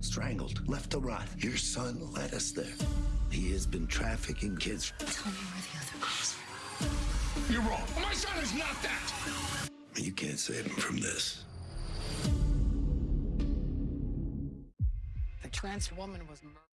strangled, left to rot. Your son led us there. He has been trafficking kids. Tell me where the other girls are. You're wrong. My son is not that. You can't save him from this. The trans woman was murdered.